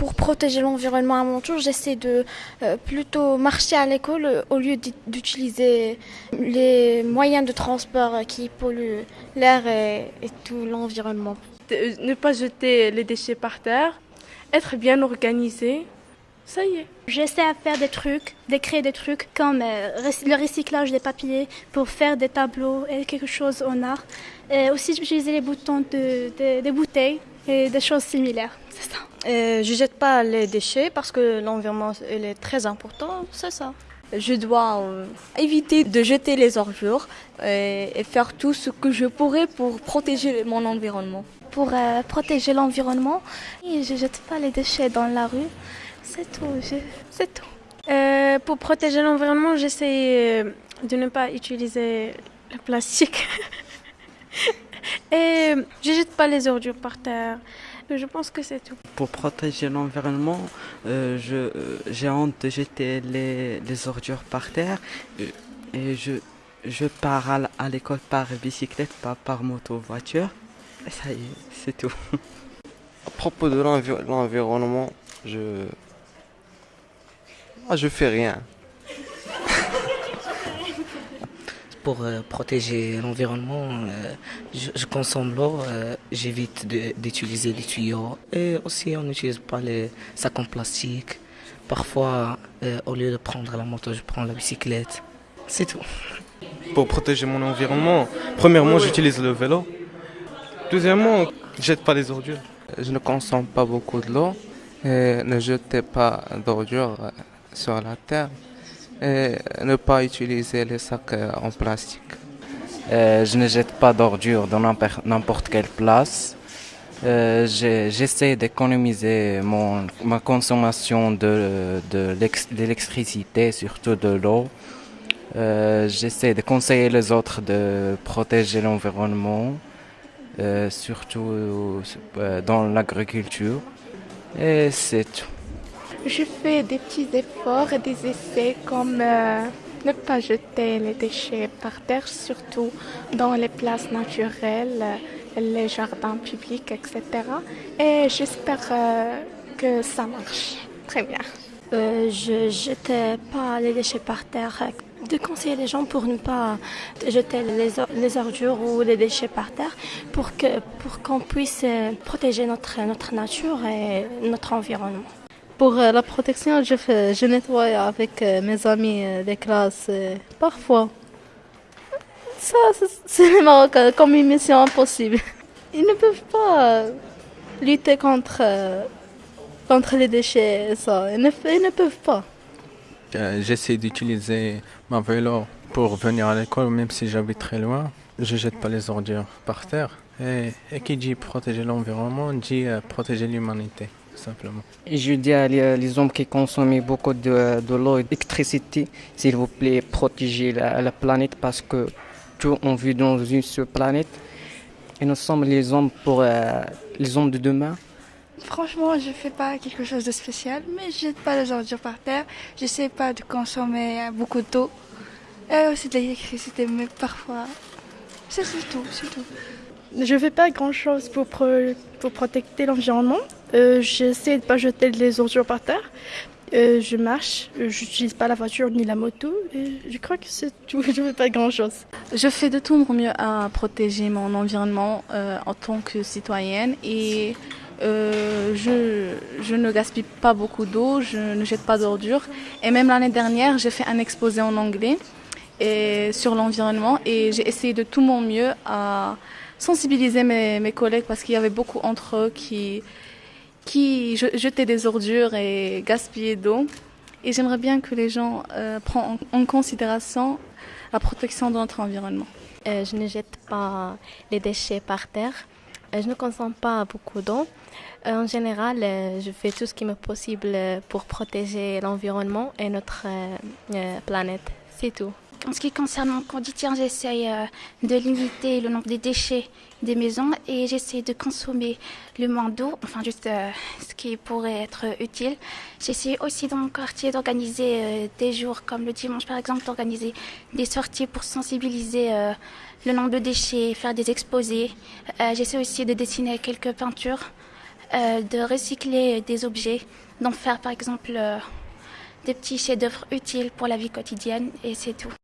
pour protéger l'environnement à mon tour, j'essaie de plutôt marcher à l'école au lieu d'utiliser les moyens de transport qui polluent l'air et, et tout l'environnement. Ne pas jeter les déchets par terre, être bien organisé, ça y est. J'essaie à faire des trucs, de créer des trucs comme euh, le recyclage des papiers pour faire des tableaux et quelque chose en art. Et aussi j'utilisais les boutons de, des bouteilles et des choses similaires. C'est ça. Euh, je jette pas les déchets parce que l'environnement est très important, c'est ça. Je dois euh, éviter de jeter les ordures et, et, faire tout ce que je pourrais pour protéger mon environnement. Pour euh, protéger l'environnement, je jette pas les déchets dans la rue. C'est tout, c'est tout. Euh, pour protéger l'environnement, j'essaie euh, de ne pas utiliser le plastique. Et je jette pas les ordures par terre. Je pense que c'est tout. Pour protéger l'environnement, euh, j'ai honte de jeter les, les, ordures par terre. Et je, je pars à, à l'école par bicyclette, pas par moto, voiture. Et ça y est, c'est tout. À propos de l'environnement, je ah, je fais rien. Pour euh, protéger l'environnement, euh, je, je, consomme l'eau, euh, j'évite d'utiliser les tuyaux et aussi on n'utilise pas les sacs en plastique. Parfois, au lieu de prendre la moto, je prends la bicyclette. C'est tout. Pour protéger mon environnement, premièrement, j'utilise le vélo. Deuxièmement, je jette pas les ordures. Je ne consomme pas beaucoup de l'eau et ne jetez pas d'ordures sur la terre et ne pas utiliser les sacs en plastique. Euh, je ne jette pas d'ordures dans n'importe quelle place. Euh, J'essaie d'économiser ma consommation de, de l'électricité, surtout de l'eau. Euh, J'essaie de conseiller les autres de protéger l'environnement, euh, surtout euh, dans l'agriculture. Et c'est tout. Je fais des petits efforts et des essais comme euh, ne pas jeter les déchets par terre, surtout dans les places naturelles, les jardins publics, etc. Et j'espère euh, que ça marche très bien. Euh, je jetais pas les déchets par terre. De conseiller les gens pour ne pas jeter les, les ordures ou les déchets par terre pour que pour qu'on puisse protéger notre notre nature et notre environnement. Pour euh, la protection, je, fais, je nettoie avec euh, mes amis euh, des classes parfois. Ça, c'est les Marocains comme une mission impossible. Ils ne peuvent pas lutter contre, contre les déchets, ça. Ils ne, ne peuvent pas. J'essaie d'utiliser ma vélo pour venir à l'école, même si j'habite très loin. Je jette pas les ordures par terre. Et qui dit protéger l'environnement dit protéger l'humanité simplement. Je dis à les hommes qui consomment beaucoup de, de l'eau et d'électricité, s'il vous plaît, protégez la, la, planète parce que tout on vit dans une seule planète et nous sommes les hommes pour euh, les hommes de demain. Franchement, je fais pas quelque chose de spécial, mais je jette pas les ordures par terre. J'essaie pas de consommer beaucoup d'eau et aussi de l'électricité, mais parfois, c'est tout, c'est tout. Je fais pas grand chose pour, pro pour protéger l'environnement. Euh, J'essaie de pas jeter les ordures par terre. Euh, je marche, j'utilise pas la voiture ni la moto. Et je crois que c'est tout. Je fais pas grand chose. Je fais de tout mon mieux à protéger mon environnement euh, en tant que citoyenne et euh, je, je, ne gaspille pas beaucoup d'eau, je ne jette pas d'ordures. Et même l'année dernière, j'ai fait un exposé en anglais et, sur l'environnement et j'ai essayé de tout mon mieux à sensibiliser mes, mes collègues parce qu'il y avait beaucoup entre eux qui, qui jetaient des ordures et gaspillaient d'eau. Et j'aimerais bien que les gens euh, prennent en, considération la protection de notre environnement. Euh, je ne jette pas les déchets par terre. Euh, je ne consomme pas beaucoup d'eau. En général, je fais tout ce qui m'est possible pour protéger l'environnement et notre planète. C'est tout. En ce qui concerne mon quotidien, j'essaye euh, de limiter le nombre de déchets des maisons et j'essaie de consommer le moins d'eau, enfin juste euh, ce qui pourrait être utile. J'essaie aussi dans mon quartier d'organiser euh, des jours comme le dimanche par exemple, d'organiser des sorties pour sensibiliser le nombre de déchets, faire des exposés. j'essaie aussi de dessiner quelques peintures de recycler des objets, d'en faire par exemple des petits chefs-d'œuvre utiles pour la vie quotidienne et c'est tout.